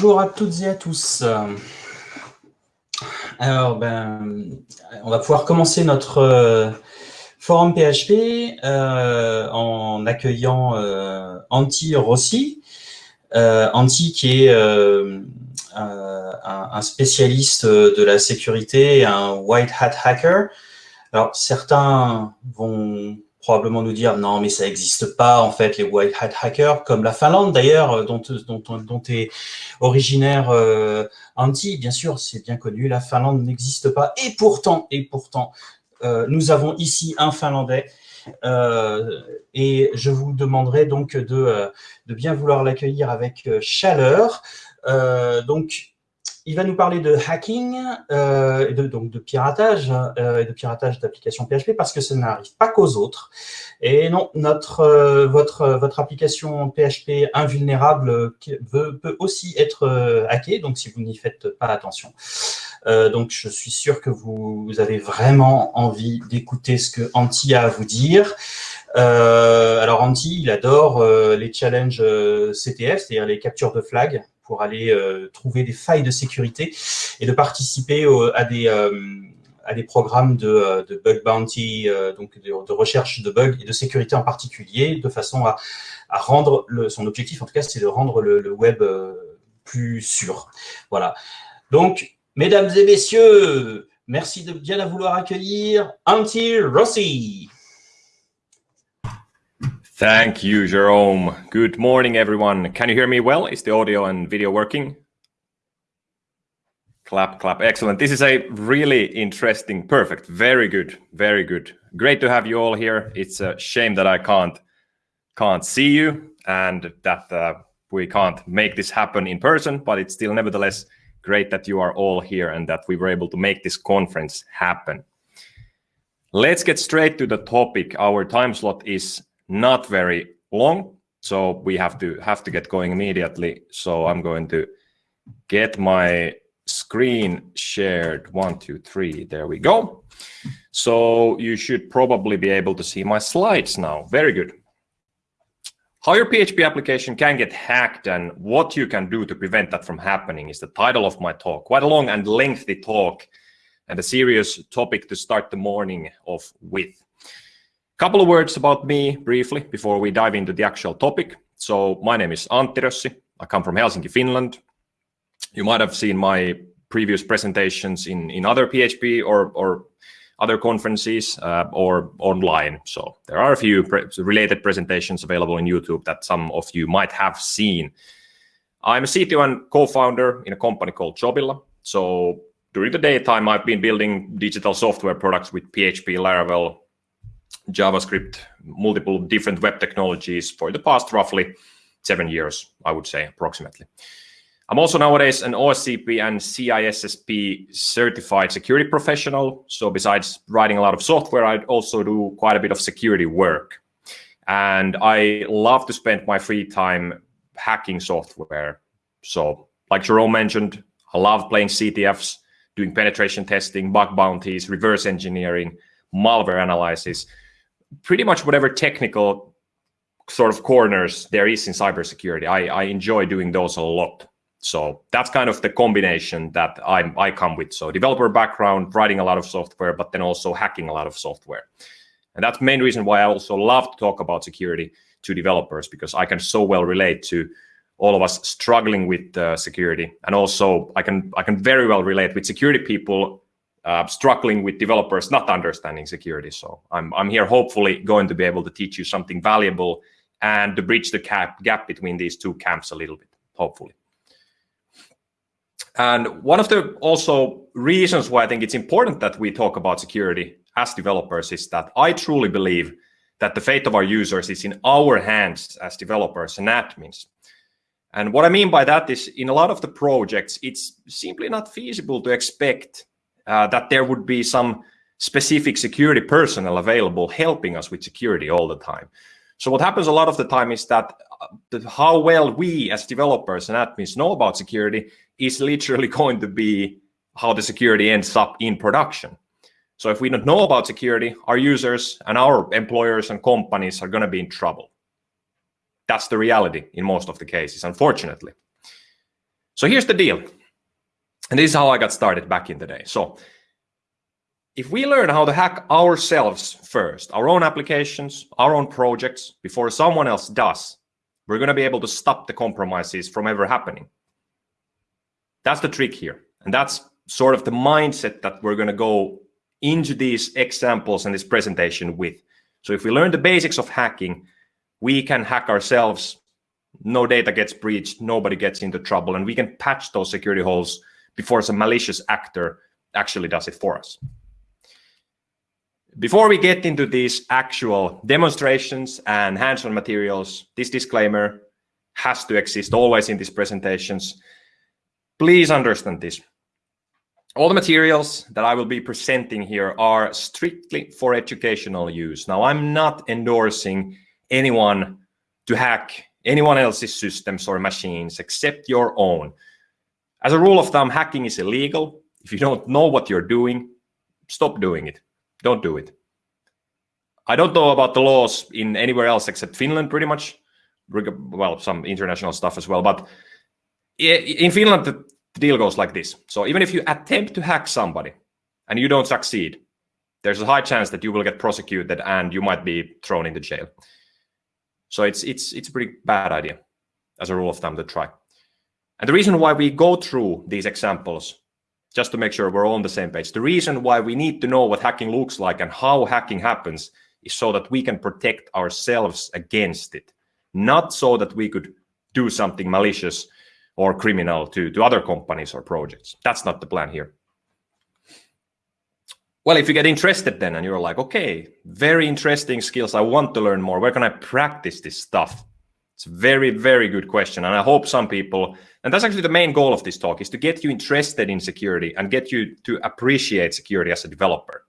Bonjour à toutes et à tous. Alors, ben, on va pouvoir commencer notre euh, forum PHP euh, en accueillant euh, Antti Rossi. Antti qui est un, spécialiste de la sécurité, un white hat hacker. Alors, certains vont probablement nous dire non, mais ça n'existe pas, en fait, les white hat hackers, comme la Finlande d'ailleurs, euh, dont, dont, dont est originaire euh, Antti. Bien sûr, c'est bien connu, la Finlande n'existe pas. Et pourtant, et pourtant, euh, nous avons ici un Finlandais. Euh, et je vous demanderai donc de, euh, de bien vouloir l'accueillir avec chaleur. donc, il va nous parler de hacking, euh, de, donc de piratage, euh, et de piratage d'applications PHP, parce que ça n'arrive pas qu'aux autres. Et non, euh, votre, application PHP invulnérable peut aussi être hackée, donc si vous n'y faites pas attention. Donc, je suis sûr que vous, avez vraiment envie d'écouter ce que Antti a à vous dire. alors, Antti, il adore les challenges CTF, c'est-à-dire les captures de flag pour aller euh, trouver des failles de sécurité et de participer à des euh, à des programmes de, euh, de bug bounty, donc de, recherche de bugs et de sécurité en particulier, de façon à, à rendre le, son objectif, en tout cas, c'est de rendre le, web plus sûr. Voilà. Donc, mesdames et messieurs, merci de bien vouloir accueillir Antti Rossi. Thank you, Jerome. Good morning, everyone. Can you hear me well? Is the audio and video working? Clap, clap. Excellent. This is a really interesting, perfect, very good, very good. Great to have you all here. It's a shame that I can't can't see you and that uh, we can't make this happen in person, but it's still nevertheless great that you are all here and that we were able to make this conference happen. Let's get straight to the topic. Our time slot is not very long, so we have to have to get going immediately. So I'm going to get my screen shared. One, two, three. There we go. So you should probably be able to see my slides now. Very good. How your PHP application can get hacked and what you can do to prevent that from happening is the title of my talk. Quite a long and lengthy talk and a serious topic to start the morning off with. Couple of words about me briefly before we dive into the actual topic. So my name is Antti Rossi. I come from Helsinki, Finland. You might have seen my previous presentations in, in other PHP or, or other conferences uh, or online. So there are a few pre related presentations available in YouTube that some of you might have seen. I'm a CTO and co-founder in a company called Jobilla. So during the daytime, I've been building digital software products with PHP, Laravel, JavaScript, multiple different web technologies for the past roughly seven years, I would say approximately. I'm also nowadays an OSCP and CISSP certified security professional. So besides writing a lot of software, I also do quite a bit of security work. And I love to spend my free time hacking software. So like Jerome mentioned, I love playing CTFs, doing penetration testing, bug bounties, reverse engineering, malware analysis, pretty much whatever technical sort of corners there is in cybersecurity. I, I enjoy doing those a lot. So that's kind of the combination that I, I come with. So developer background, writing a lot of software, but then also hacking a lot of software. And that's main reason why I also love to talk about security to developers, because I can so well relate to all of us struggling with uh, security. And also I can, I can very well relate with security people uh, struggling with developers not understanding security. So I'm, I'm here hopefully going to be able to teach you something valuable and to bridge the gap, gap between these two camps a little bit, hopefully. And one of the also reasons why I think it's important that we talk about security as developers is that I truly believe that the fate of our users is in our hands as developers and admins. And what I mean by that is in a lot of the projects, it's simply not feasible to expect that there would be some specific security personnel available helping us with security all the time. So what happens a lot of the time is that uh, how well we as developers and admins know about security is literally going to be how the security ends up in production. So if we don't know about security, our users and our employers and companies are going to be in trouble. That's the reality in most of the cases, unfortunately. So here's the deal. And this is how I got started back in the day. So if we learn how to hack ourselves first, our own applications, our own projects, before someone else does, we're going to be able to stop the compromises from ever happening. That's the trick here. And that's sort of the mindset that we're going to go into these examples and this presentation with. So if we learn the basics of hacking, we can hack ourselves. No data gets breached, nobody gets into trouble, and we can patch those security holes before some malicious actor actually does it for us. Before we get into these actual demonstrations and hands-on materials, this disclaimer has to exist always in these presentations. Please understand this. All the materials that I will be presenting here are strictly for educational use. Now, I'm not endorsing anyone to hack anyone else's systems or machines except your own. As a rule of thumb, hacking is illegal. If you don't know what you're doing, stop doing it. Don't do it. I don't know about the laws in anywhere else except Finland, pretty much. Well, some international stuff as well. But in Finland, the deal goes like this. So even if you attempt to hack somebody and you don't succeed, there's a high chance that you will get prosecuted and you might be thrown into jail. So it's it's it's a pretty bad idea as a rule of thumb to try. And the reason why we go through these examples just to make sure we're all on the same page. The reason why we need to know what hacking looks like and how hacking happens is so that we can protect ourselves against it, not so that we could do something malicious or criminal to, to other companies or projects. That's not the plan here. Well, if you get interested then and you're like, okay, very interesting skills, I want to learn more, where can I practice this stuff? It's a very, very good question. And I hope some people, and that's actually the main goal of this talk, is to get you interested in security and get you to appreciate security as a developer.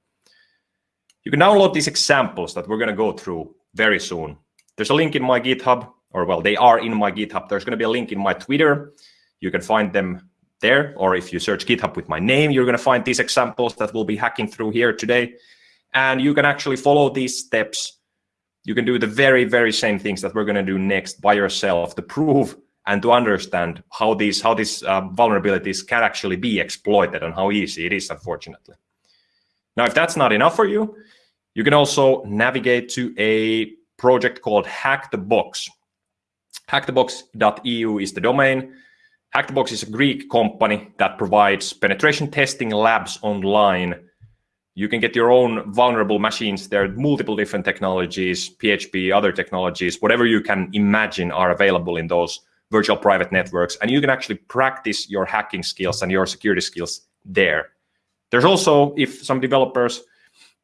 You can download these examples that we're going to go through very soon. There's a link in my GitHub, or well, they are in my GitHub. There's going to be a link in my Twitter. You can find them there, or if you search GitHub with my name, you're going to find these examples that we'll be hacking through here today. And you can actually follow these steps you can do the very, very same things that we're going to do next by yourself to prove and to understand how these how these uh, vulnerabilities can actually be exploited and how easy it is, unfortunately. Now, if that's not enough for you, you can also navigate to a project called Hack the Box. Hackthebox.eu is the domain. Hack the Box is a Greek company that provides penetration testing labs online you can get your own vulnerable machines. There are multiple different technologies, PHP, other technologies, whatever you can imagine are available in those virtual private networks. And you can actually practice your hacking skills and your security skills there. There's also, if some developers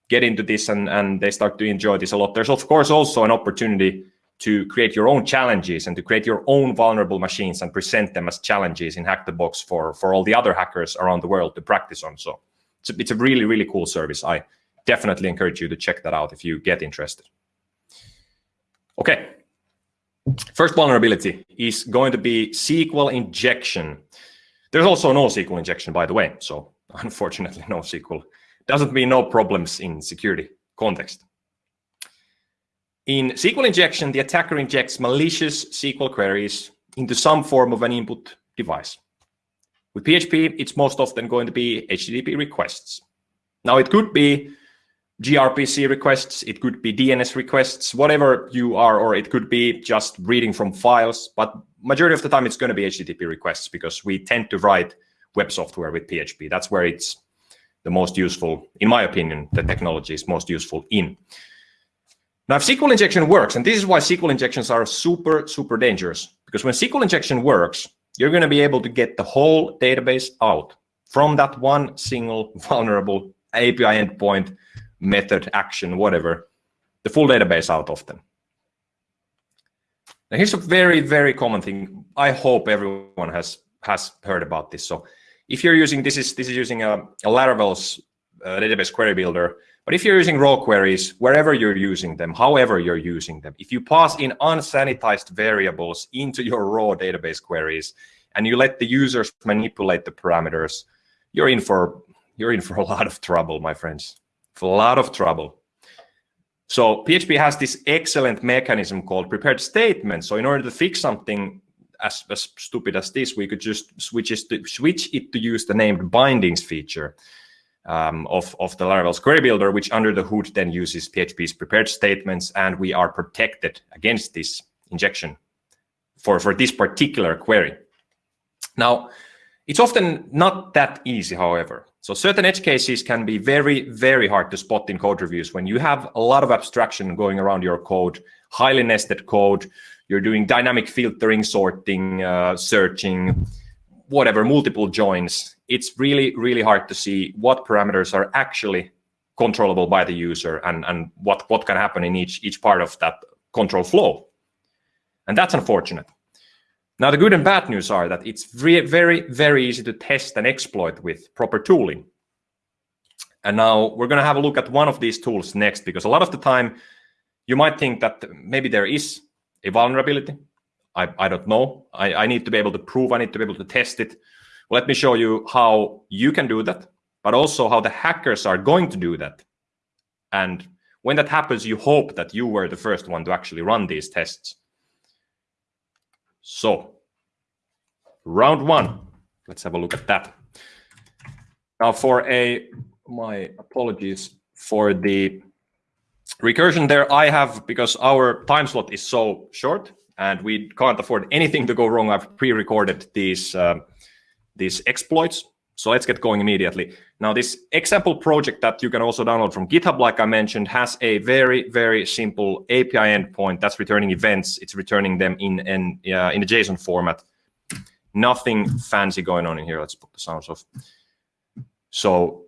get into this and, and they start to enjoy this a lot, there's of course also an opportunity to create your own challenges and to create your own vulnerable machines and present them as challenges in Hack the Box for, for all the other hackers around the world to practice on. So it's a, it's a really, really cool service. I definitely encourage you to check that out if you get interested. Okay. First vulnerability is going to be SQL injection. There's also no SQL injection, by the way. So unfortunately, no SQL. Doesn't mean no problems in security context. In SQL injection, the attacker injects malicious SQL queries into some form of an input device. With PHP, it's most often going to be HTTP requests. Now, it could be gRPC requests, it could be DNS requests, whatever you are, or it could be just reading from files. But majority of the time, it's going to be HTTP requests because we tend to write web software with PHP. That's where it's the most useful, in my opinion, the technology is most useful in. Now, if SQL injection works, and this is why SQL injections are super, super dangerous, because when SQL injection works, you're going to be able to get the whole database out from that one single vulnerable API endpoint, method, action, whatever, the full database out of them. Now here's a very, very common thing. I hope everyone has has heard about this. So if you're using, this is this is using a, a Laravel's uh, database query builder, but if you're using raw queries, wherever you're using them, however you're using them, if you pass in unsanitized variables into your raw database queries, and you let the users manipulate the parameters, you're in for you're in for a lot of trouble, my friends. For a lot of trouble. So PHP has this excellent mechanism called prepared statements. So in order to fix something as, as stupid as this, we could just switch it to, switch it to use the named bindings feature um, of, of the Laravel's query builder, which under the hood then uses PHP's prepared statements, and we are protected against this injection for, for this particular query. Now, it's often not that easy, however. So certain edge cases can be very, very hard to spot in code reviews when you have a lot of abstraction going around your code, highly nested code, you're doing dynamic filtering, sorting, uh, searching, whatever, multiple joins. It's really, really hard to see what parameters are actually controllable by the user and, and what, what can happen in each, each part of that control flow. And that's unfortunate. Now, the good and bad news are that it's very, very, very easy to test and exploit with proper tooling. And now we're going to have a look at one of these tools next, because a lot of the time you might think that maybe there is a vulnerability. I, I don't know. I, I need to be able to prove, I need to be able to test it. Let me show you how you can do that, but also how the hackers are going to do that. And when that happens, you hope that you were the first one to actually run these tests. So, round one, let's have a look at that. Now for a, my apologies for the recursion there, I have, because our time slot is so short and we can't afford anything to go wrong, I've pre-recorded these, uh, these exploits. So let's get going immediately. Now, this example project that you can also download from GitHub, like I mentioned, has a very, very simple API endpoint that's returning events. It's returning them in, in, uh, in a JSON format. Nothing fancy going on in here. Let's put the sounds off. So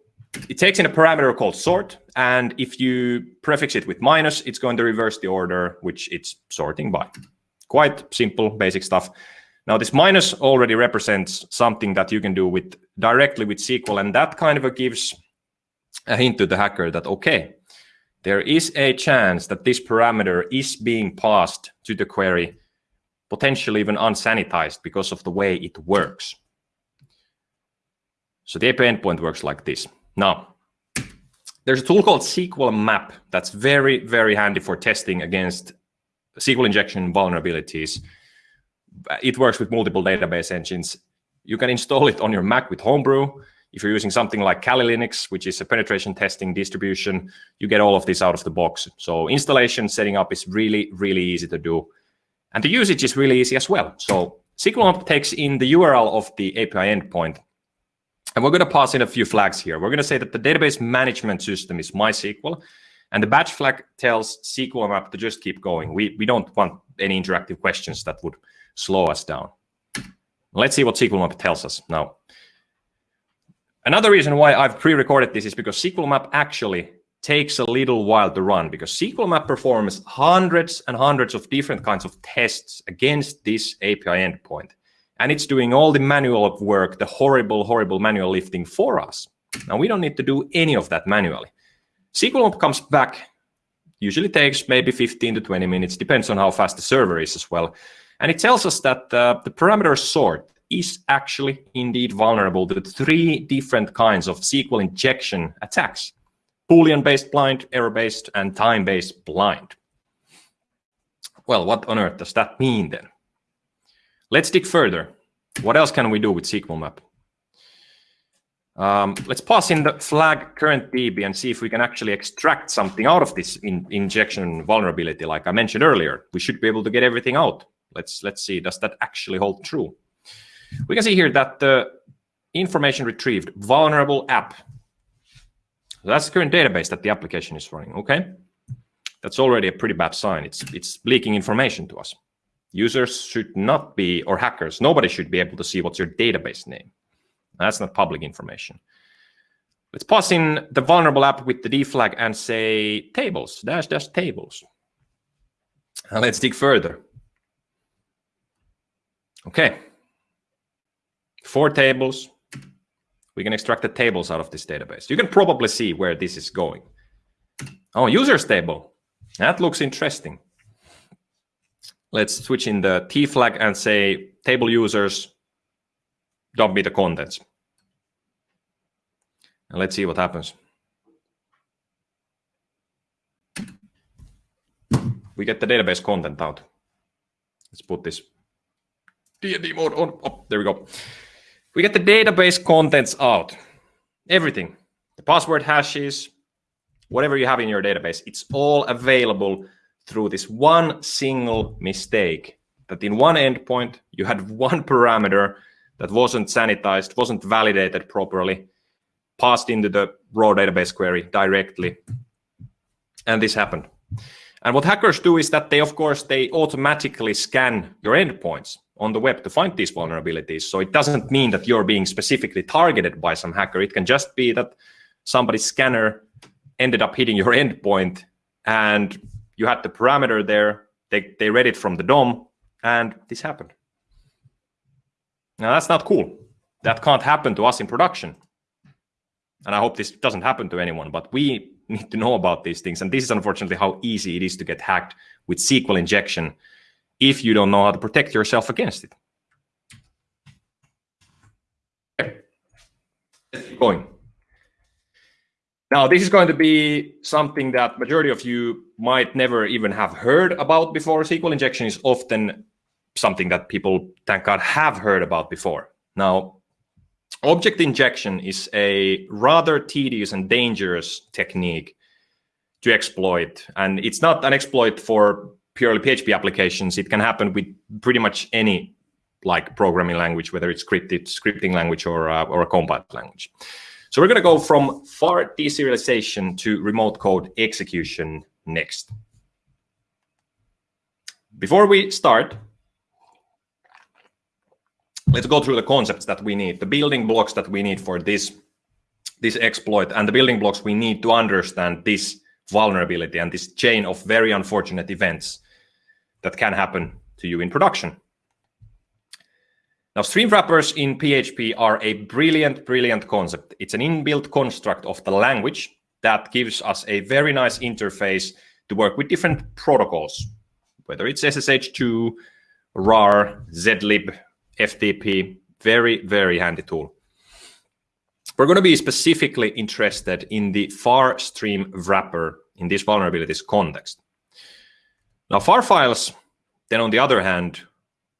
it takes in a parameter called sort. And if you prefix it with minus, it's going to reverse the order which it's sorting by. Quite simple, basic stuff. Now this minus already represents something that you can do with directly with SQL, and that kind of gives a hint to the hacker that, okay, there is a chance that this parameter is being passed to the query, potentially even unsanitized because of the way it works. So the API endpoint works like this. Now, there's a tool called SQL map that's very, very handy for testing against SQL injection vulnerabilities it works with multiple database engines. You can install it on your Mac with Homebrew. If you're using something like Kali Linux, which is a penetration testing distribution, you get all of this out of the box. So installation setting up is really, really easy to do. And the usage is really easy as well. So SQL takes in the URL of the API endpoint. And we're going to pass in a few flags here. We're going to say that the database management system is MySQL. And the batch flag tells SQL map to just keep going. We, we don't want any interactive questions that would slow us down. Let's see what SQL Map tells us now. Another reason why I've pre-recorded this is because SQL Map actually takes a little while to run because SQL Map performs hundreds and hundreds of different kinds of tests against this API endpoint. And it's doing all the manual work, the horrible, horrible manual lifting for us. Now, we don't need to do any of that manually. SQL Map comes back, usually takes maybe 15 to 20 minutes, depends on how fast the server is as well. And it tells us that uh, the parameter sort is actually indeed vulnerable to three different kinds of SQL injection attacks. Boolean-based blind, error-based, and time-based blind. Well, what on earth does that mean then? Let's dig further. What else can we do with SQL map? Um, let's pass in the flag current DB and see if we can actually extract something out of this in injection vulnerability. Like I mentioned earlier, we should be able to get everything out. Let's let's see, does that actually hold true? We can see here that the information retrieved, vulnerable app. So that's the current database that the application is running, okay? That's already a pretty bad sign. It's, it's leaking information to us. Users should not be, or hackers, nobody should be able to see what's your database name. That's not public information. Let's pass in the vulnerable app with the D flag and say tables, dash dash tables. And let's dig further. Okay. Four tables. We can extract the tables out of this database. You can probably see where this is going. Oh, users table. That looks interesting. Let's switch in the T flag and say table users, don't be the contents. And let's see what happens. We get the database content out. Let's put this D&D mode on. Oh, there we go. We get the database contents out. Everything. The password hashes, whatever you have in your database, it's all available through this one single mistake that in one endpoint you had one parameter that wasn't sanitized, wasn't validated properly, passed into the raw database query directly. And this happened. And what hackers do is that they, of course, they automatically scan your endpoints on the web to find these vulnerabilities. So it doesn't mean that you're being specifically targeted by some hacker. It can just be that somebody's scanner ended up hitting your endpoint and you had the parameter there. They, they read it from the DOM and this happened. Now that's not cool. That can't happen to us in production. And I hope this doesn't happen to anyone, but we need to know about these things. And this is unfortunately how easy it is to get hacked with SQL injection if you don't know how to protect yourself against it. Going. Now, this is going to be something that majority of you might never even have heard about before. SQL injection is often something that people, thank God, have heard about before. Now, object injection is a rather tedious and dangerous technique to exploit. And it's not an exploit for purely PHP applications. It can happen with pretty much any like programming language, whether it's scripted scripting language or, uh, or a compiled language. So we're going to go from far deserialization to remote code execution next. Before we start, let's go through the concepts that we need, the building blocks that we need for this, this exploit, and the building blocks we need to understand this vulnerability and this chain of very unfortunate events that can happen to you in production. Now, stream wrappers in PHP are a brilliant, brilliant concept. It's an inbuilt construct of the language that gives us a very nice interface to work with different protocols, whether it's SSH2, RAR, zlib, FTP, very, very handy tool. We're going to be specifically interested in the far stream wrapper in this vulnerabilities context. Now, far files, then on the other hand,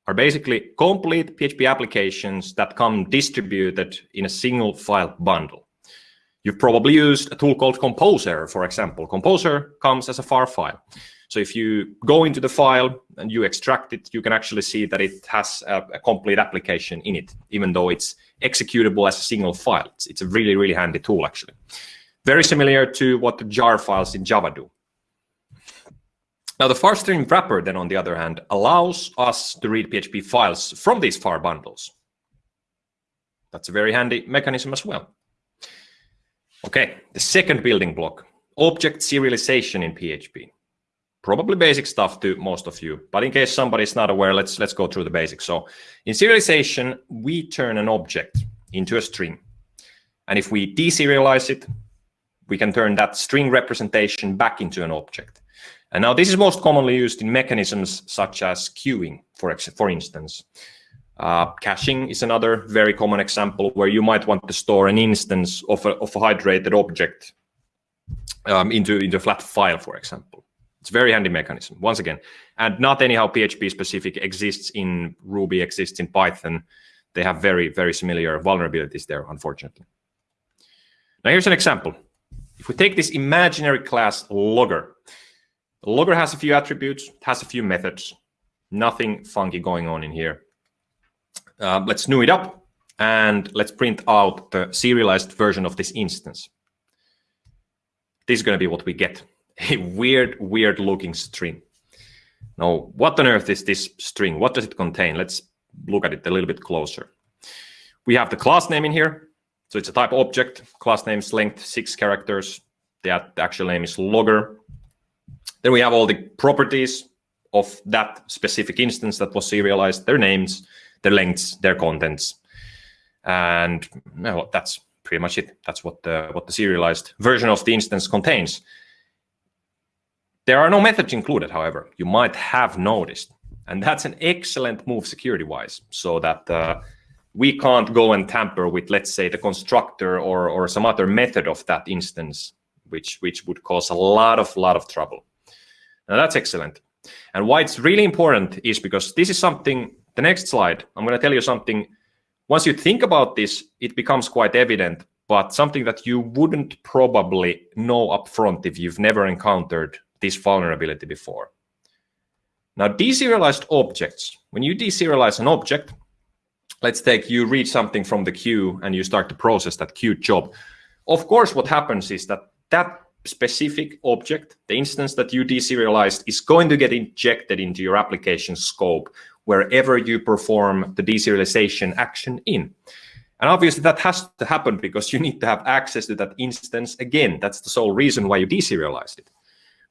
are basically complete PHP applications that come distributed in a single file bundle. You've probably used a tool called Composer, for example. Composer comes as a far file. So if you go into the file and you extract it, you can actually see that it has a, a complete application in it, even though it's executable as a single file. It's, it's a really, really handy tool, actually. Very similar to what the jar files in Java do. Now, the var stream wrapper, then, on the other hand, allows us to read PHP files from these far bundles. That's a very handy mechanism as well. Okay, the second building block, object serialization in PHP. Probably basic stuff to most of you, but in case somebody's not aware, let's, let's go through the basics. So in serialization, we turn an object into a string. And if we deserialize it, we can turn that string representation back into an object. And now this is most commonly used in mechanisms such as queuing, for, for instance. Uh, caching is another very common example where you might want to store an instance of a, of a hydrated object um, into, into a flat file, for example. It's a very handy mechanism, once again. And not anyhow PHP specific exists in Ruby, exists in Python. They have very, very similar vulnerabilities there, unfortunately. Now here's an example. If we take this imaginary class logger, logger has a few attributes, has a few methods, nothing funky going on in here. Uh, let's new it up and let's print out the serialized version of this instance. This is going to be what we get. A weird, weird looking string. Now, what on earth is this string? What does it contain? Let's look at it a little bit closer. We have the class name in here. So it's a type object, class name's length, six characters. The actual name is logger. Then we have all the properties of that specific instance that was serialized, their names, their lengths, their contents. And well, that's pretty much it. That's what the, what the serialized version of the instance contains. There are no methods included, however, you might have noticed. And that's an excellent move security-wise, so that uh, we can't go and tamper with, let's say, the constructor or, or some other method of that instance, which, which would cause a lot of, lot of trouble. Now that's excellent. And why it's really important is because this is something the next slide, I'm going to tell you something. Once you think about this, it becomes quite evident, but something that you wouldn't probably know upfront if you've never encountered this vulnerability before. Now, deserialized objects, when you deserialize an object, let's take you read something from the queue and you start to process that queue job. Of course, what happens is that that specific object, the instance that you deserialized, is going to get injected into your application scope wherever you perform the deserialization action in. And obviously that has to happen because you need to have access to that instance again. That's the sole reason why you deserialized it.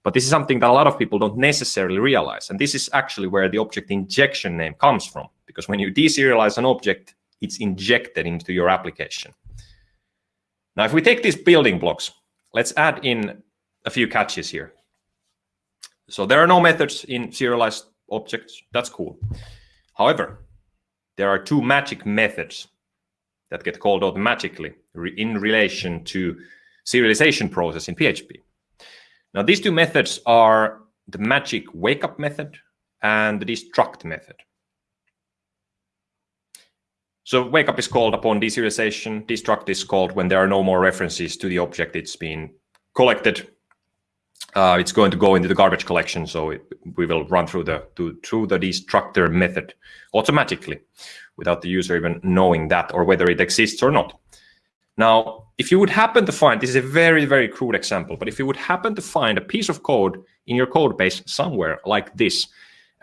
But this is something that a lot of people don't necessarily realize. And this is actually where the object injection name comes from. Because when you deserialize an object, it's injected into your application. Now, if we take these building blocks, let's add in a few catches here. So there are no methods in serialized objects. That's cool. However, there are two magic methods that get called automatically in relation to serialization process in PHP. Now, these two methods are the magic wake up method and the destruct method. So wake up is called upon deserialization. Destruct is called when there are no more references to the object it's been collected. Uh, it's going to go into the garbage collection, so it, we will run through the to, through the destructor method automatically, without the user even knowing that or whether it exists or not. Now, if you would happen to find this is a very very crude example, but if you would happen to find a piece of code in your code base somewhere like this,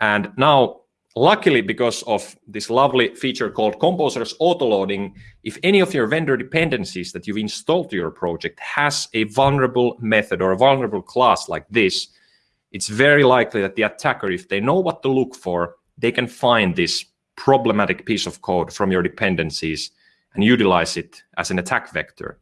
and now Luckily, because of this lovely feature called Composer's autoloading, if any of your vendor dependencies that you've installed to your project has a vulnerable method or a vulnerable class like this, it's very likely that the attacker, if they know what to look for, they can find this problematic piece of code from your dependencies and utilize it as an attack vector.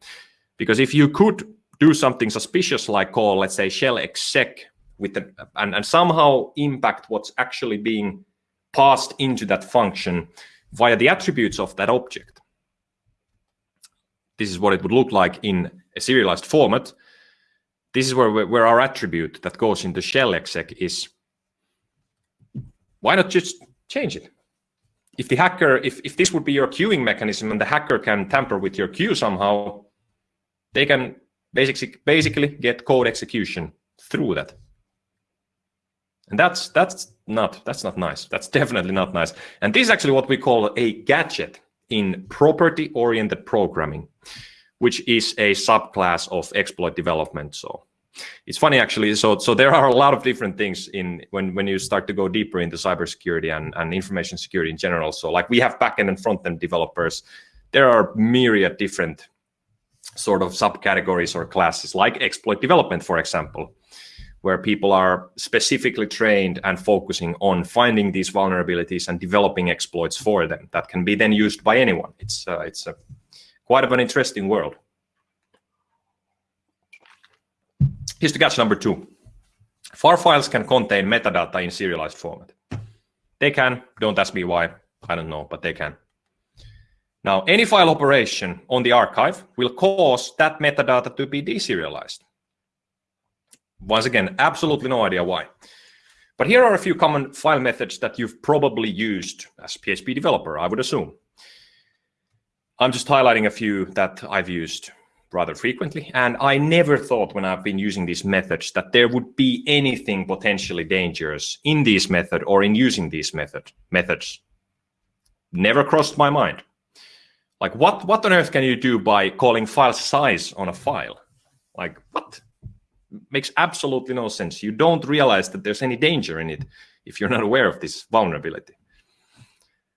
Because if you could do something suspicious like call, let's say, shell exec with and, and somehow impact what's actually being passed into that function via the attributes of that object. This is what it would look like in a serialized format. This is where, where our attribute that goes into shell exec is. Why not just change it? If the hacker, if, if this would be your queuing mechanism and the hacker can tamper with your queue somehow, they can basically, basically get code execution through that. And that's that's not that's not nice. That's definitely not nice. And this is actually what we call a gadget in property-oriented programming, which is a subclass of exploit development. So it's funny actually. So so there are a lot of different things in when when you start to go deeper into cybersecurity and, and information security in general. So like we have backend and front-end developers. There are myriad different sort of subcategories or classes like exploit development, for example where people are specifically trained and focusing on finding these vulnerabilities and developing exploits for them that can be then used by anyone. It's uh, it's a, quite of an interesting world. Here's the catch number two. FAR files can contain metadata in serialized format. They can, don't ask me why, I don't know, but they can. Now, any file operation on the archive will cause that metadata to be deserialized. Once again, absolutely no idea why. But here are a few common file methods that you've probably used as PHP developer, I would assume. I'm just highlighting a few that I've used rather frequently. And I never thought when I've been using these methods that there would be anything potentially dangerous in this method or in using these method methods. Never crossed my mind. Like what, what on earth can you do by calling file size on a file? Like what? Makes absolutely no sense. You don't realize that there's any danger in it if you're not aware of this vulnerability.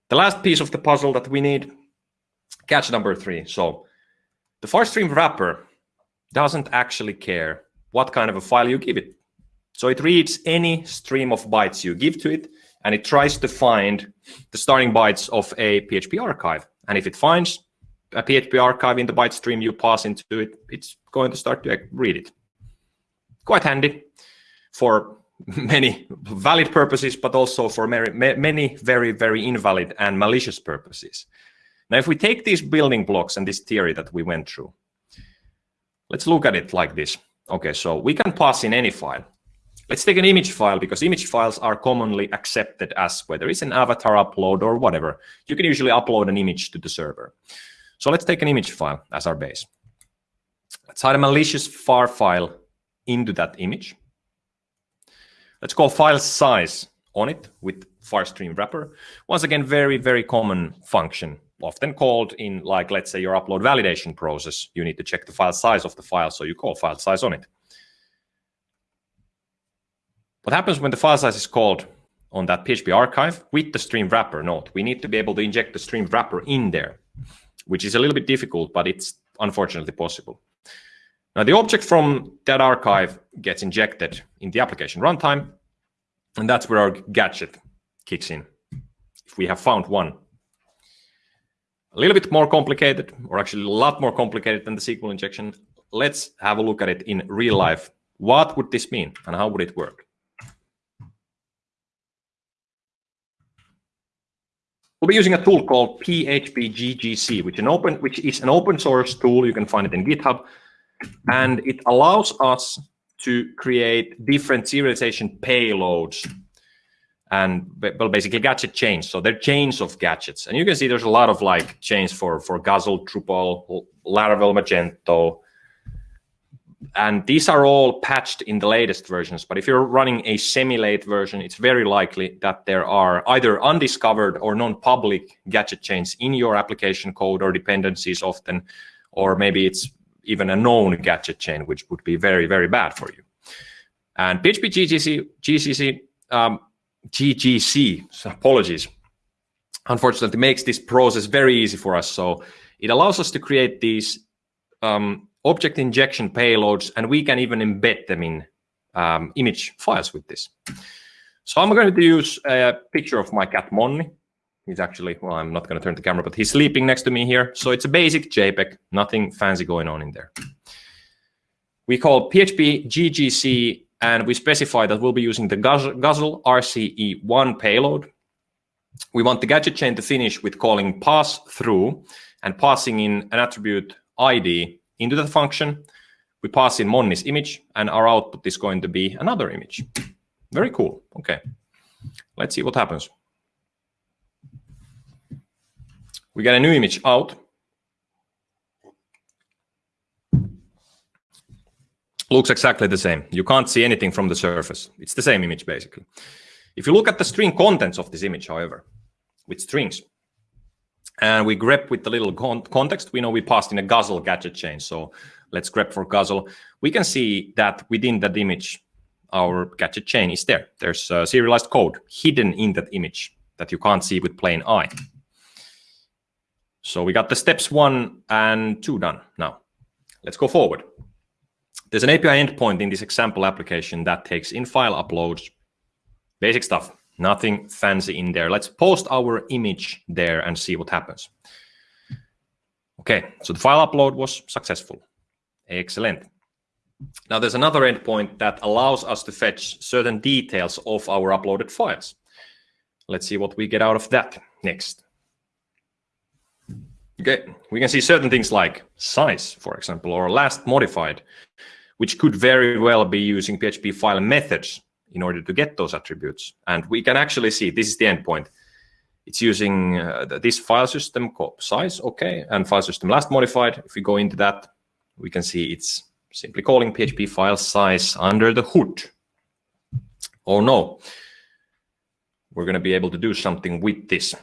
The last piece of the puzzle that we need, catch number three. So the Farstream wrapper doesn't actually care what kind of a file you give it. So it reads any stream of bytes you give to it, and it tries to find the starting bytes of a PHP archive. And if it finds a PHP archive in the byte stream you pass into it, it's going to start to read it quite handy for many valid purposes, but also for many very, very invalid and malicious purposes. Now, if we take these building blocks and this theory that we went through, let's look at it like this. Okay, so we can pass in any file. Let's take an image file because image files are commonly accepted as whether it's an avatar upload or whatever. You can usually upload an image to the server. So let's take an image file as our base. Let's hide a malicious far file into that image. Let's call file size on it with farstream wrapper. Once again, very, very common function, often called in like, let's say your upload validation process, you need to check the file size of the file. So you call file size on it. What happens when the file size is called on that PHP archive with the stream wrapper Note, We need to be able to inject the stream wrapper in there, which is a little bit difficult, but it's unfortunately possible. Now the object from that archive gets injected in the application runtime, and that's where our gadget kicks in, if we have found one. A little bit more complicated, or actually a lot more complicated than the SQL injection. Let's have a look at it in real life. What would this mean, and how would it work? We'll be using a tool called PHP which, an open, which is an open source tool. You can find it in GitHub. And it allows us to create different serialization payloads and well basically gadget chains. So they're chains of gadgets. And you can see there's a lot of like chains for for Guzzle, Drupal, Laravel, Magento. And these are all patched in the latest versions. But if you're running a semi-late version, it's very likely that there are either undiscovered or non-public gadget chains in your application code or dependencies often, or maybe it's even a known gadget chain, which would be very, very bad for you. And PHP GCC, GCC, um, GGC, apologies, unfortunately makes this process very easy for us. So it allows us to create these um, object injection payloads, and we can even embed them in um, image files with this. So I'm going to use a picture of my cat Monni. He's actually, well, I'm not going to turn the camera, but he's sleeping next to me here. So it's a basic JPEG, nothing fancy going on in there. We call PHP GGC, and we specify that we'll be using the Guzzle RCE1 payload. We want the gadget chain to finish with calling pass through and passing in an attribute ID into the function. We pass in Monni's image, and our output is going to be another image. Very cool. Okay, let's see what happens. We get a new image out. Looks exactly the same. You can't see anything from the surface. It's the same image, basically. If you look at the string contents of this image, however, with strings, and we grep with the little con context. We know we passed in a Guzzle gadget chain. So let's grep for Guzzle. We can see that within that image, our gadget chain is there. There's a serialized code hidden in that image that you can't see with plain eye. So we got the steps one and two done. Now, let's go forward. There's an API endpoint in this example application that takes in file uploads, basic stuff. Nothing fancy in there. Let's post our image there and see what happens. Okay, so the file upload was successful. Excellent. Now there's another endpoint that allows us to fetch certain details of our uploaded files. Let's see what we get out of that next. Okay, we can see certain things like size, for example, or last modified, which could very well be using PHP file methods in order to get those attributes. And we can actually see this is the endpoint. It's using uh, this file system called size, okay, and file system last modified. If we go into that, we can see it's simply calling PHP file size under the hood. Oh no, we're going to be able to do something with this.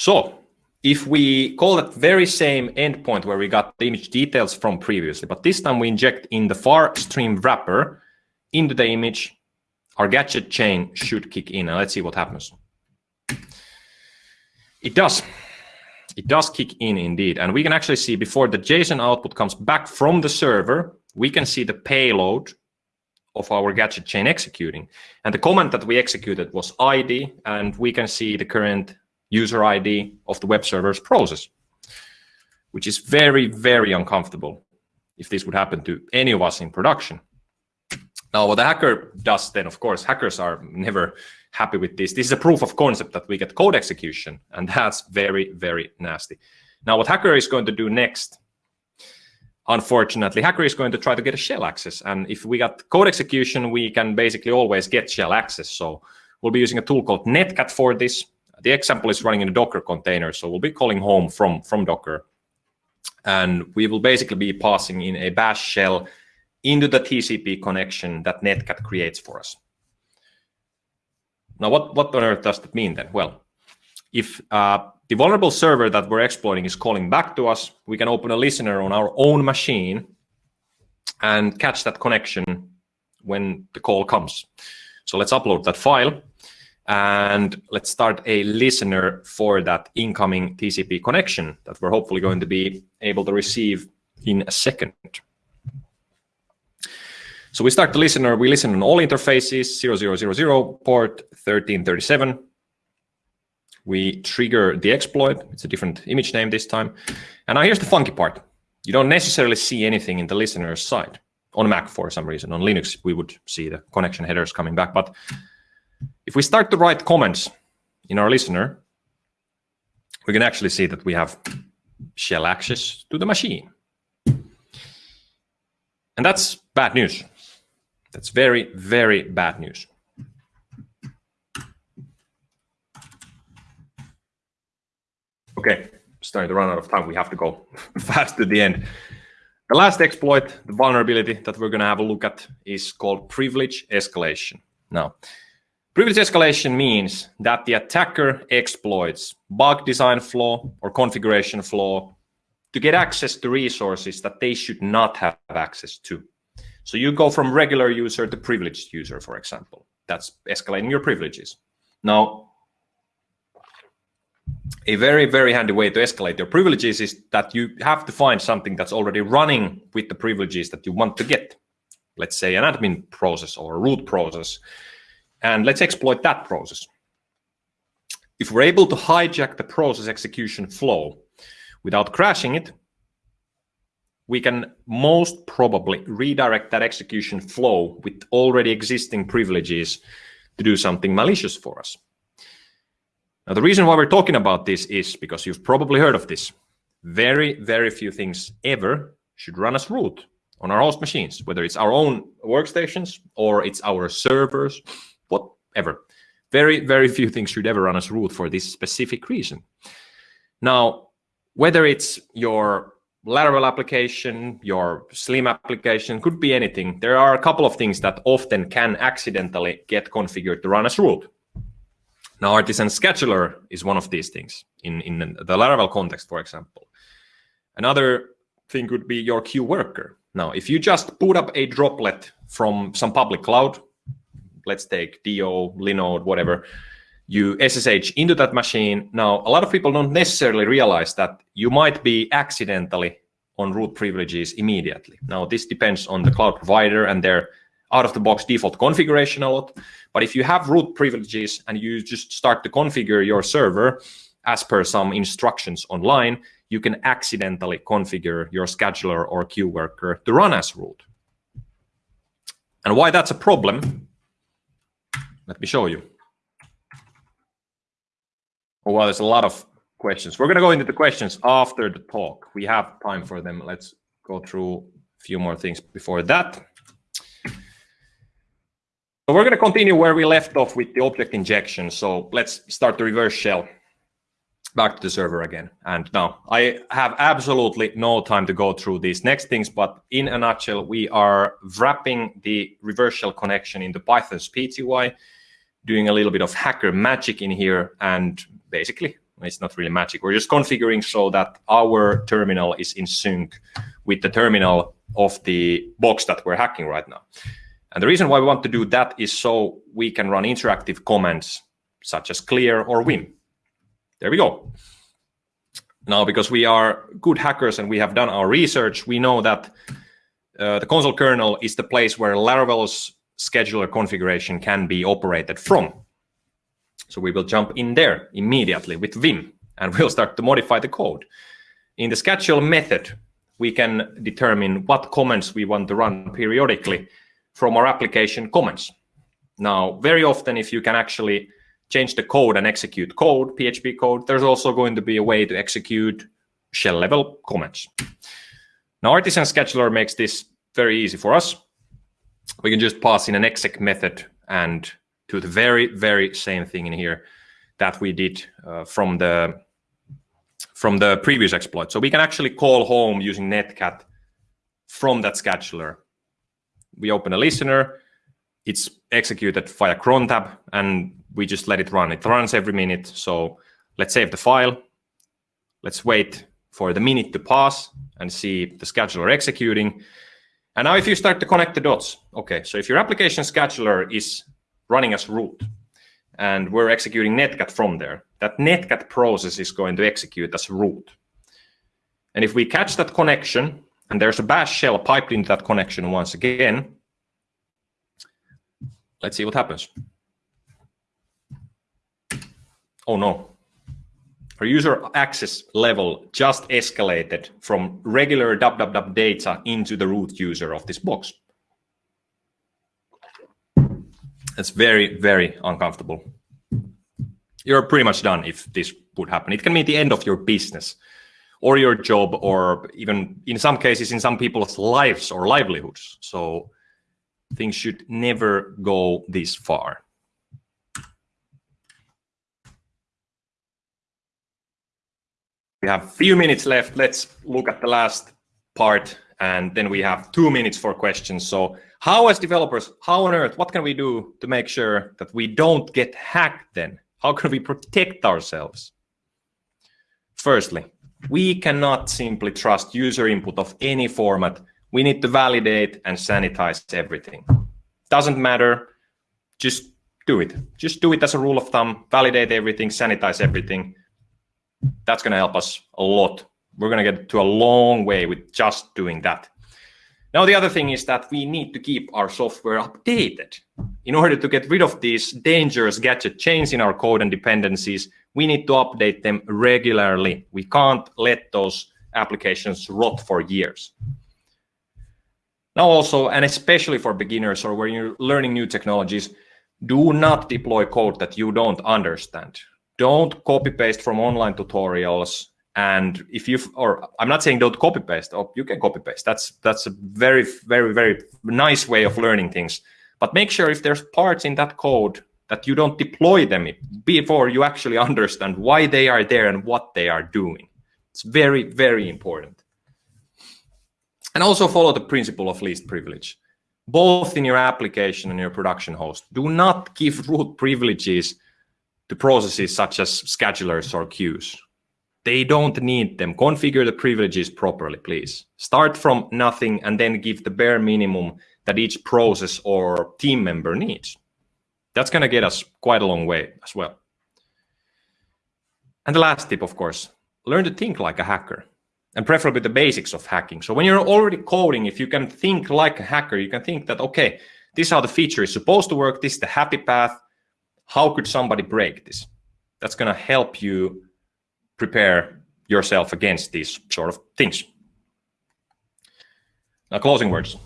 So if we call that very same endpoint where we got the image details from previously, but this time we inject in the far stream wrapper into the image, our gadget chain should kick in. And let's see what happens. It does. It does kick in indeed. And we can actually see before the JSON output comes back from the server, we can see the payload of our gadget chain executing. And the command that we executed was ID, and we can see the current user ID of the web server's process, which is very, very uncomfortable if this would happen to any of us in production. Now, what the hacker does then, of course, hackers are never happy with this. This is a proof of concept that we get code execution, and that's very, very nasty. Now, what hacker is going to do next, unfortunately, hacker is going to try to get a shell access. And if we got code execution, we can basically always get shell access. So we'll be using a tool called Netcat for this. The example is running in a Docker container. So we'll be calling home from, from Docker. And we will basically be passing in a bash shell into the TCP connection that Netcat creates for us. Now, what, what on earth does that mean then? Well, if uh, the vulnerable server that we're exploiting is calling back to us, we can open a listener on our own machine and catch that connection when the call comes. So let's upload that file and let's start a listener for that incoming TCP connection that we're hopefully going to be able to receive in a second. So we start the listener, we listen on all interfaces, 0000, port 1337, we trigger the exploit. It's a different image name this time. And now here's the funky part. You don't necessarily see anything in the listener's side on Mac for some reason. On Linux, we would see the connection headers coming back. But if we start to write comments in our listener, we can actually see that we have shell access to the machine. And that's bad news. That's very, very bad news. Okay, starting to run out of time. We have to go fast to the end. The last exploit, the vulnerability that we're going to have a look at is called privilege escalation. Now, privilege escalation means that the attacker exploits bug design flaw or configuration flaw to get access to resources that they should not have access to. So you go from regular user to privileged user, for example. That's escalating your privileges. Now, a very, very handy way to escalate your privileges is that you have to find something that's already running with the privileges that you want to get. Let's say an admin process or a root process. And let's exploit that process. If we're able to hijack the process execution flow without crashing it, we can most probably redirect that execution flow with already existing privileges to do something malicious for us. Now, the reason why we're talking about this is because you've probably heard of this. Very, very few things ever should run as root on our host machines, whether it's our own workstations or it's our servers, whatever. Very, very few things should ever run as root for this specific reason. Now, whether it's your Laravel application, your Slim application, could be anything. There are a couple of things that often can accidentally get configured to run as root. Now, artisan scheduler is one of these things in, in the Laravel context, for example. Another thing could be your queue worker. Now, if you just put up a droplet from some public cloud, let's take Do, Linode, whatever, you SSH into that machine. Now, a lot of people don't necessarily realize that you might be accidentally on root privileges immediately. Now, this depends on the cloud provider and their out-of-the-box default configuration a lot. But if you have root privileges and you just start to configure your server as per some instructions online, you can accidentally configure your scheduler or queue worker to run as root. And why that's a problem, let me show you. Oh, well, there's a lot of questions. We're going to go into the questions after the talk. We have time for them. Let's go through a few more things before that. So we're going to continue where we left off with the object injection. So let's start the reverse shell back to the server again. And now I have absolutely no time to go through these next things, but in a nutshell, we are wrapping the reverse shell connection into Python's PTY, doing a little bit of hacker magic in here. And basically, it's not really magic. We're just configuring so that our terminal is in sync with the terminal of the box that we're hacking right now. And the reason why we want to do that is so we can run interactive commands such as clear or win. There we go. Now, because we are good hackers and we have done our research, we know that uh, the console kernel is the place where Laravel's scheduler configuration can be operated from. So we will jump in there immediately with Vim and we'll start to modify the code. In the schedule method, we can determine what commands we want to run periodically from our application comments. Now, very often, if you can actually change the code and execute code, PHP code, there's also going to be a way to execute shell level comments. Now Artisan Scheduler makes this very easy for us. We can just pass in an exec method and do the very, very same thing in here that we did uh, from the from the previous exploit. So we can actually call home using netcat from that scheduler. We open a listener, it's executed via cron tab, and we just let it run. It runs every minute. So let's save the file. Let's wait for the minute to pass and see the scheduler executing. And now if you start to connect the dots, okay, so if your application scheduler is running as root and we're executing netcat from there, that netcat process is going to execute as root. And if we catch that connection and there's a bash shell piped into that connection once again, let's see what happens. Oh no, user access level just escalated from regular www data into the root user of this box. That's very, very uncomfortable. You're pretty much done if this would happen. It can mean the end of your business or your job or even in some cases in some people's lives or livelihoods. So things should never go this far. We have a few minutes left. Let's look at the last part, and then we have two minutes for questions. So how as developers, how on earth, what can we do to make sure that we don't get hacked then? How can we protect ourselves? Firstly, we cannot simply trust user input of any format. We need to validate and sanitize everything. Doesn't matter, just do it. Just do it as a rule of thumb, validate everything, sanitize everything that's going to help us a lot. We're going to get to a long way with just doing that. Now, the other thing is that we need to keep our software updated. In order to get rid of these dangerous gadget chains in our code and dependencies, we need to update them regularly. We can't let those applications rot for years. Now also, and especially for beginners or when you're learning new technologies, do not deploy code that you don't understand don't copy paste from online tutorials. And if you or i'm not saying don't copy paste or oh, you can copy paste. That's that's a very very very nice way of learning things. But make sure if there's parts in that code that you don't deploy them before you actually understand why they are there and what they are doing. It's very very important. And also follow the principle of least privilege. Both in your application and your production host do not give root privileges to processes such as schedulers or queues. They don't need them. Configure the privileges properly, please. Start from nothing and then give the bare minimum that each process or team member needs. That's going to get us quite a long way as well. And the last tip, of course, learn to think like a hacker and preferably the basics of hacking. So when you're already coding, if you can think like a hacker, you can think that, okay, this is how the feature is supposed to work. This is the happy path how could somebody break this? That's going to help you prepare yourself against these sort of things. Now, closing words.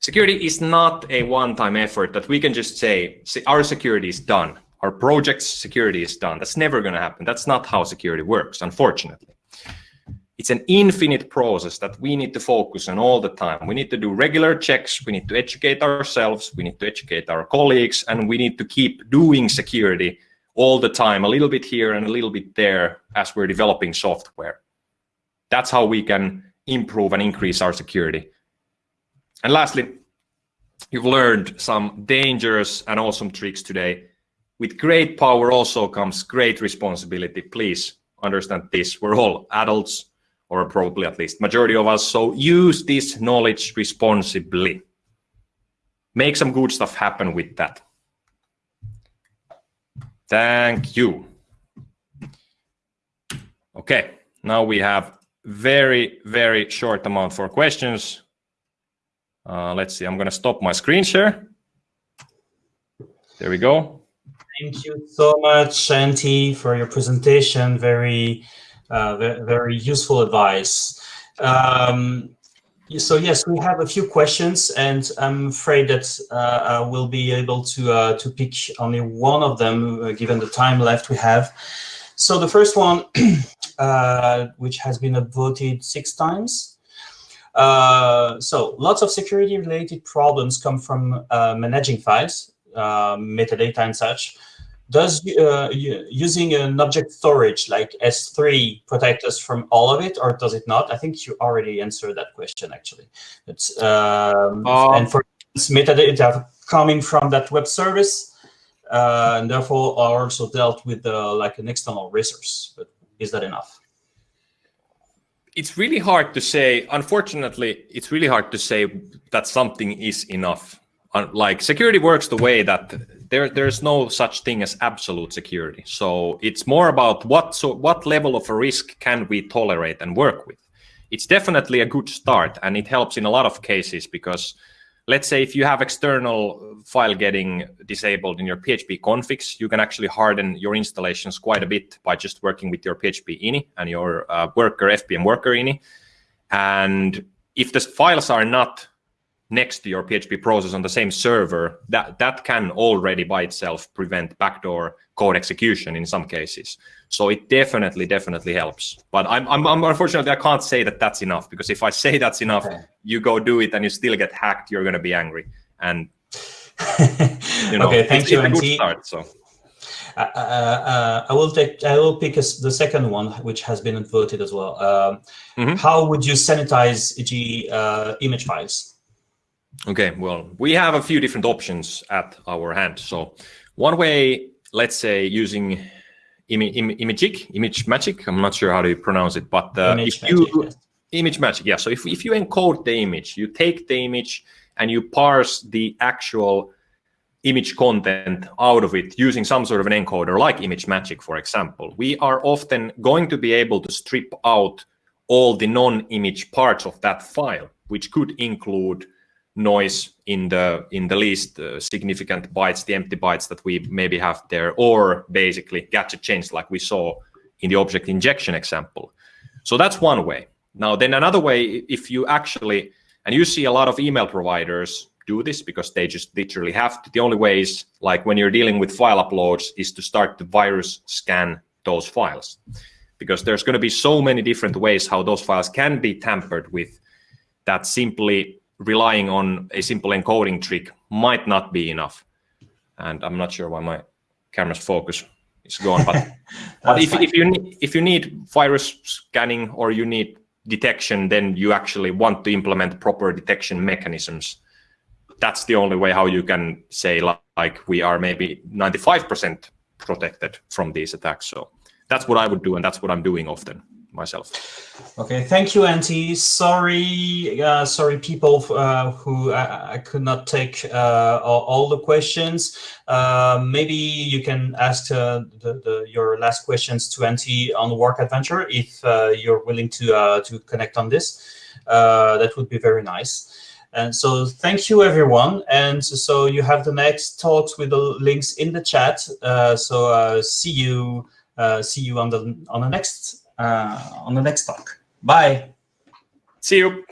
Security is not a one-time effort that we can just say, our security is done. Our project's security is done. That's never going to happen. That's not how security works, unfortunately it's an infinite process that we need to focus on all the time. We need to do regular checks. We need to educate ourselves. We need to educate our colleagues, and we need to keep doing security all the time, a little bit here and a little bit there as we're developing software. That's how we can improve and increase our security. And lastly, you've learned some dangerous and awesome tricks today. With great power also comes great responsibility. Please understand this. We're all adults or probably at least majority of us. So use this knowledge responsibly. Make some good stuff happen with that. Thank you. Okay, now we have very, very short amount for questions. Uh, let's see, I'm going to stop my screen share. There we go. Thank you so much, Shanti, for your presentation. Very very, very, useful advice. Um, so yes, we have a few questions, and I'm afraid that uh, I will be able to uh, to pick only one of them, uh, given the time left we have. So the first one, uh, which has been voted six times, Uh, so lots of security related problems come from uh, managing files, uh, metadata and such. Does uh, using an object storage like S3 protect us from all of it, or does it not? I think you already answered that question actually. It's, um, um, and for metadata coming from that web service, uh, and therefore are also dealt with uh, like an external resource. But is that enough? It's really hard to say. Unfortunately, it's really hard to say that something is enough. Like security works the way that there there's no such thing as absolute security. So it's more about what so what level of a risk can we tolerate and work with. It's definitely a good start, and it helps in a lot of cases because let's say if you have external file getting disabled in your PHP configs, you can actually harden your installations quite a bit by just working with your PHP ini and your uh, worker FPM worker ini. And if the files are not next to your PHP process on the same server, that, that can already by itself prevent backdoor code execution in some cases. So it definitely, definitely helps. But I'm, I'm, I'm unfortunately, I can't say that that's enough because if I say that's enough, okay. you go do it and you still get hacked, you're going to be angry. And, you know, okay, thank it's, you, it's a good start, so. Uh, uh, uh, I will take. I will pick a, the second one, which has been voted as well. Um, mm -hmm. How would you sanitize, e.g., uh, image files? Okay, well, we have a few different options at our hand. So one way, let's say using Im Im Imagic, ImageMagick, I'm not sure how to pronounce it, but uh, image if magic, you, yes. ImageMagick, yeah. So if, if you encode the image, you take the image and you parse the actual image content out of it using some sort of an encoder like Image Magic, for example, we are often going to be able to strip out all the non-image parts of that file, which could include noise in the in the least uh, significant bytes, the empty bytes that we maybe have there, or basically gadget chains like we saw in the object injection example. So that's one way. Now, then another way, if you actually, and you see a lot of email providers do this because they just literally have to. The only way is like when you're dealing with file uploads is to start the virus scan those files because there's going to be so many different ways how those files can be tampered with that simply relying on a simple encoding trick might not be enough. And I'm not sure why my camera's focus is gone, but, but if, if, you need, if you need virus scanning or you need detection, then you actually want to implement proper detection mechanisms. That's the only way how you can say like we are maybe 95% protected from these attacks. So that's what I would do, and that's what I'm doing often myself. Okay, thank you, Antti. Sorry, uh, sorry, people uh, who I, I, could not take uh, all, all, the questions. Uh, maybe you can ask uh, the, the, your last questions to Antti on Work Adventure if uh, you're willing to to connect on this. that would be very nice. And so thank you, everyone. And so you have the next talks with the links in the chat. so see you see you on the on the next uh, Uh, on the next talk. Bye. See you.